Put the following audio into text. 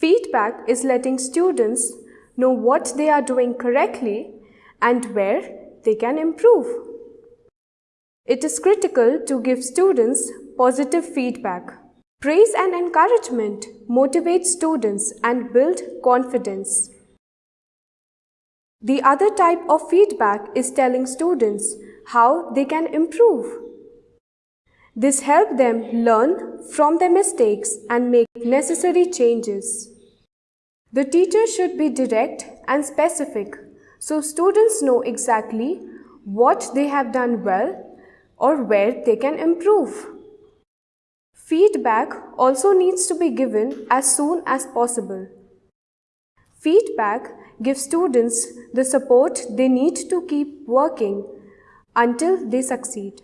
Feedback is letting students know what they are doing correctly and where they can improve. It is critical to give students positive feedback. Praise and encouragement motivate students and build confidence. The other type of feedback is telling students how they can improve. This helps them learn from their mistakes and make necessary changes. The teacher should be direct and specific so students know exactly what they have done well or where they can improve. Feedback also needs to be given as soon as possible. Feedback gives students the support they need to keep working until they succeed.